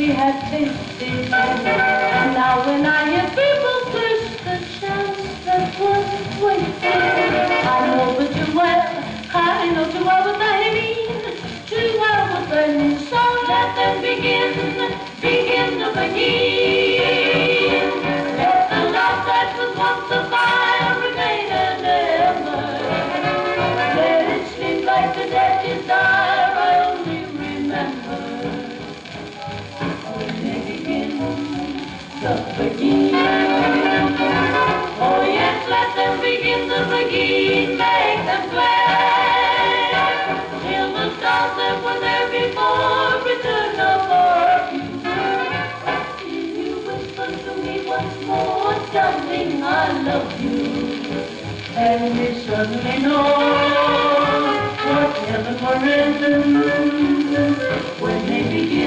we had tasted. And now when I hear people curse the chance that was wasted, I know but too well, I know too well what they mean, too well what they mean. So let them begin, begin to begin. And we suddenly know what for when.